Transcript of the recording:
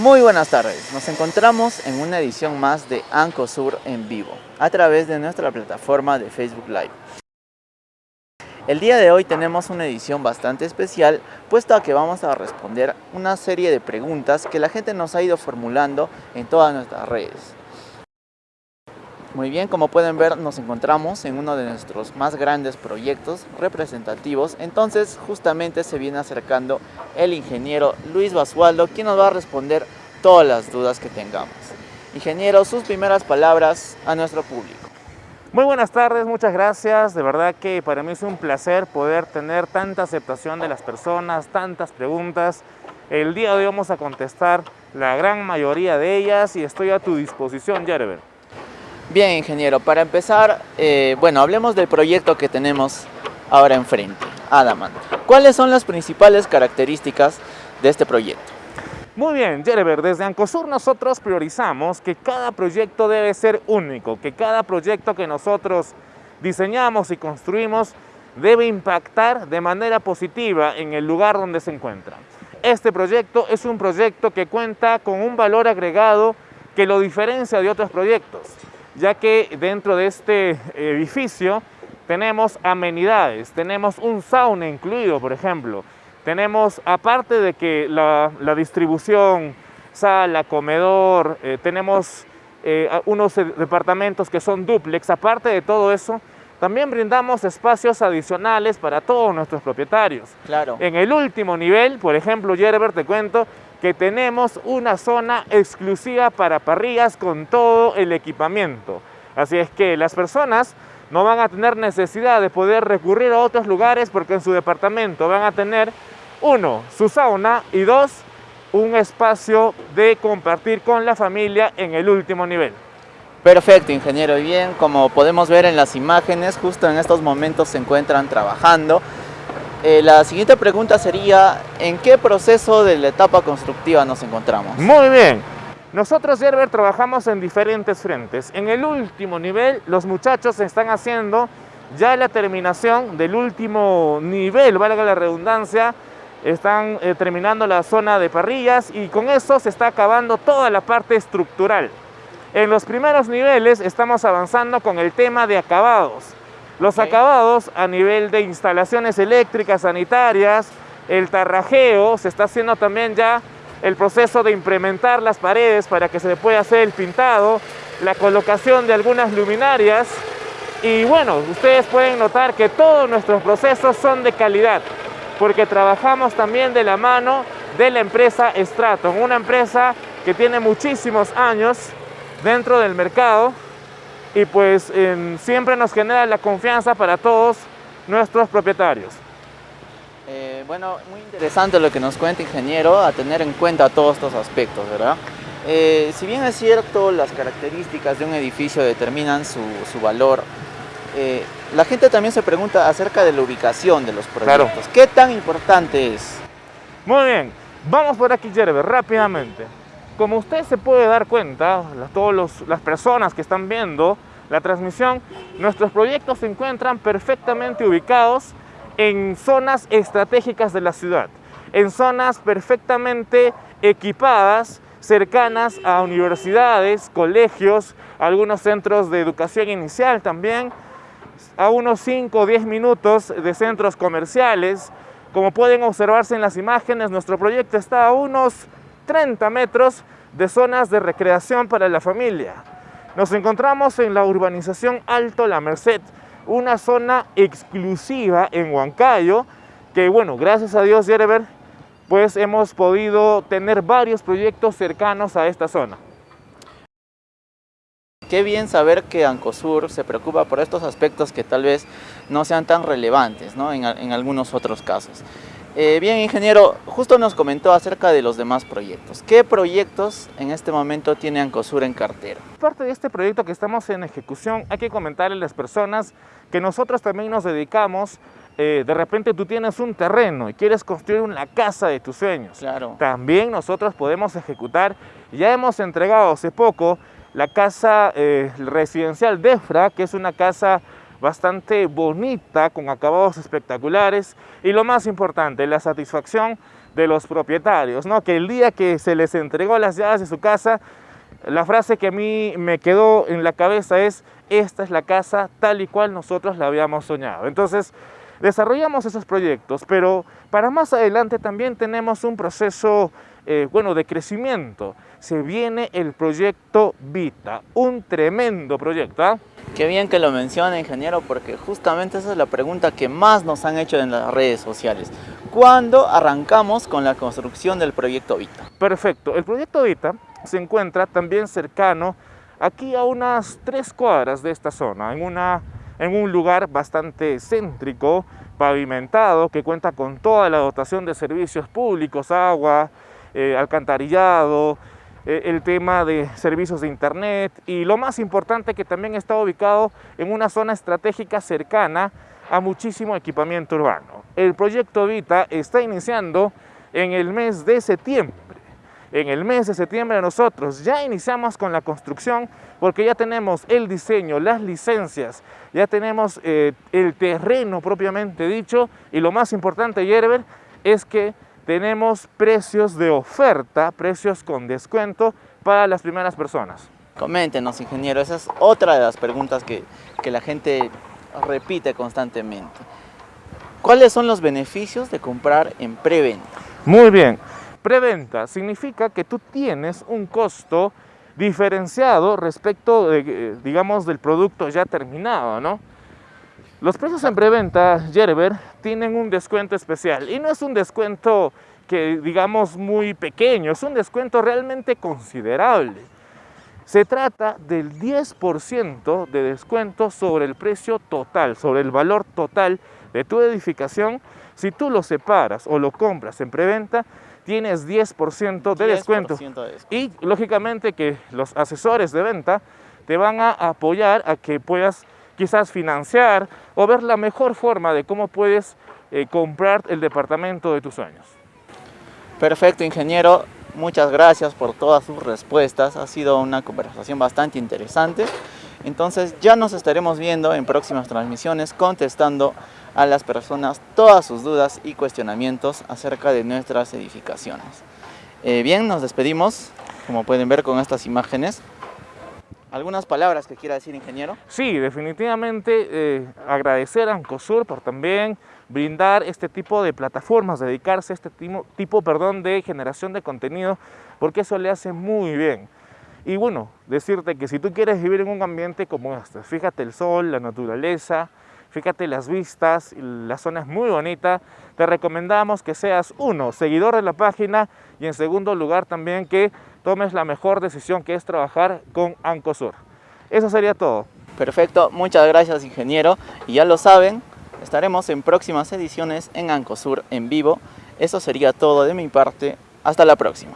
Muy buenas tardes, nos encontramos en una edición más de Ancosur en vivo a través de nuestra plataforma de Facebook Live. El día de hoy tenemos una edición bastante especial puesto a que vamos a responder una serie de preguntas que la gente nos ha ido formulando en todas nuestras redes. Muy bien, como pueden ver nos encontramos en uno de nuestros más grandes proyectos representativos, entonces justamente se viene acercando el ingeniero Luis Basualdo, quien nos va a responder todas las dudas que tengamos. Ingeniero, sus primeras palabras a nuestro público. Muy buenas tardes, muchas gracias. De verdad que para mí es un placer poder tener tanta aceptación de las personas, tantas preguntas. El día de hoy vamos a contestar la gran mayoría de ellas y estoy a tu disposición, Jerber. Bien, ingeniero, para empezar, eh, bueno, hablemos del proyecto que tenemos ahora enfrente, Adamant. ¿Cuáles son las principales características de este proyecto? Muy bien, Jerever, desde Ancosur nosotros priorizamos que cada proyecto debe ser único, que cada proyecto que nosotros diseñamos y construimos debe impactar de manera positiva en el lugar donde se encuentra. Este proyecto es un proyecto que cuenta con un valor agregado que lo diferencia de otros proyectos ya que dentro de este edificio tenemos amenidades, tenemos un sauna incluido, por ejemplo. Tenemos, aparte de que la, distribución, sala, comedor, eh, tenemos eh, unos departamentos que son duplex, aparte de todo eso, también brindamos espacios adicionales para todos nuestros propietarios. Claro. En el último nivel, por ejemplo, Yerber, te cuento, que tenemos una zona exclusiva para parrillas con todo el equipamiento. Así es que las personas no van a tener necesidad de poder recurrir a otros lugares porque en su departamento van a tener, uno, su sauna y dos, un espacio de compartir con la familia en el último nivel. Perfecto, ingeniero. Y bien, como podemos ver en las imágenes, justo en estos momentos se encuentran trabajando. Eh, la siguiente pregunta sería, ¿en qué proceso de la etapa constructiva nos encontramos? Muy bien. Nosotros, Gerber, trabajamos en diferentes frentes. En el último nivel, los muchachos están haciendo ya la terminación del último nivel, valga la redundancia, están eh, terminando la zona de parrillas y con eso se está acabando toda la parte estructural. En los primeros niveles estamos avanzando con el tema de acabados. Los acabados a nivel de instalaciones eléctricas, sanitarias, el tarrajeo, se está haciendo también ya el proceso de implementar las paredes para que se pueda hacer el pintado, la colocación de algunas luminarias. Y bueno, ustedes pueden notar que todos nuestros procesos son de calidad porque trabajamos también de la mano de la empresa Straton, una empresa que tiene muchísimos años dentro del mercado y pues siempre nos genera la confianza para todos nuestros propietarios. Eh, bueno, muy interesante lo que nos cuenta ingeniero, a tener en cuenta todos estos aspectos, ¿verdad? Eh, si bien es cierto, las características de un edificio determinan su, valor, eh, la gente también se pregunta acerca de la ubicación de los proyectos. ¿Qué tan importante es? Muy bien, vamos por aquí, Jeremy, rápidamente. Como usted se puede dar cuenta, todas las personas que están viendo la transmisión, nuestros proyectos se encuentran perfectamente ubicados en zonas estratégicas de la ciudad, en zonas perfectamente equipadas, cercanas a universidades, colegios, algunos centros de educación inicial también, a unos 5 o 10 minutos de centros comerciales. Como pueden observarse en las imágenes, nuestro proyecto está a unos 30 metros de zonas de recreación para la familia. Nos encontramos en la urbanización Alto La Merced, una zona exclusiva en Huancayo, que bueno, gracias a Dios, Yerever, pues hemos podido tener varios proyectos cercanos a esta zona. Qué bien saber que Ancosur se preocupa por estos aspectos que tal vez no sean tan relevantes ¿no? en, en algunos otros casos. Eh, bien, ingeniero, justo nos comentó acerca de los demás proyectos. ¿Qué proyectos en este momento tiene Ancosur en cartera? Parte de este proyecto que estamos en ejecución, hay que comentarle a las personas que nosotros también nos dedicamos eh, de repente tú tienes un terreno y quieres construir una casa de tus sueños. Claro. También nosotros podemos ejecutar, ya hemos entregado hace poco la casa eh, residencial Defra, que es una casa bastante bonita, con acabados espectaculares y lo más importante, la satisfacción de los propietarios, ¿no? Que el día que se les entregó las llaves de su casa, la frase que a mí me quedó en la cabeza es, esta es la casa tal y cual nosotros la habíamos soñado. Entonces, desarrollamos esos proyectos, pero para más adelante también tenemos un proceso eh, bueno, de crecimiento. Se viene el proyecto Vita, un tremendo proyecto. ¿ah? Qué bien que lo menciona, ingeniero, porque justamente esa es la pregunta que más nos han hecho en las redes sociales. ¿Cuándo arrancamos con la construcción del proyecto Vita? Perfecto. El proyecto Vita se encuentra también cercano aquí a unas tres cuadras de esta zona, en, una, en un lugar bastante céntrico, pavimentado, que cuenta con toda la dotación de servicios públicos, agua, eh, alcantarillado, eh, el tema de servicios de internet y lo más importante que también está ubicado en una zona estratégica cercana a muchísimo equipamiento urbano. El proyecto Vita está iniciando en el mes de septiembre en el mes de septiembre nosotros ya iniciamos con la construcción porque ya tenemos el diseño, las licencias, ya tenemos eh, el terreno propiamente dicho y lo más importante, Yerber, es que tenemos precios de oferta, precios con descuento para las primeras personas. Coméntenos, ingeniero, esa es otra de las preguntas que, que la gente repite constantemente. ¿Cuáles son los beneficios de comprar en preventa? Muy bien, Preventa significa que tú tienes un costo diferenciado respecto, de, eh, digamos, del producto ya terminado, ¿no? Los precios en preventa, Gerber, tienen un descuento especial y no es un descuento que digamos muy pequeño, es un descuento realmente considerable. Se trata del 10% de descuento sobre el precio total, sobre el valor total de tu edificación. Si tú lo separas o lo compras en preventa, tienes 10%, de, descuento. Y lógicamente que los asesores de venta te van a apoyar a que puedas quizás financiar o ver la mejor forma de cómo puedes eh, comprar el departamento de tus sueños. Perfecto, ingeniero. Muchas gracias por todas sus respuestas. Ha sido una conversación bastante interesante. Entonces ya nos estaremos viendo en próximas transmisiones contestando a las personas todas sus dudas y cuestionamientos acerca de nuestras edificaciones. Eh, bien, nos despedimos, como pueden ver con estas imágenes. ¿Algunas palabras que quiera decir, ingeniero? Sí, definitivamente eh, agradecer a Ancosur por también brindar este tipo de plataformas, dedicarse a este tipo, tipo perdón, de generación de contenido, porque eso le hace muy bien. Y bueno, decirte que si tú quieres vivir en un ambiente como este, fíjate el sol, la naturaleza, Fíjate las vistas, la zona es muy bonita. Te recomendamos que seas uno, seguidor de la página y en segundo lugar también que tomes la mejor decisión que es trabajar con Ancosur. Eso sería todo. Perfecto, muchas gracias ingeniero. Y ya lo saben, estaremos en próximas ediciones en Ancosur en vivo. Eso sería todo de mi parte. Hasta la próxima.